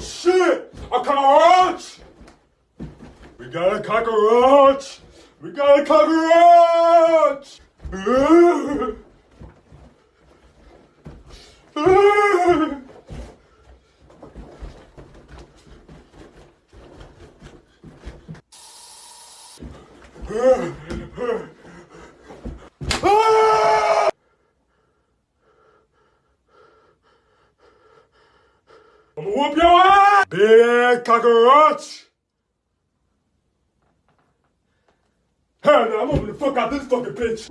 shit! A cockroach! We got a cockroach! We got a cockroach! I'm gonna whoop your ass! Big cockroach! Hell no, I'm moving the fuck out this fucking bitch!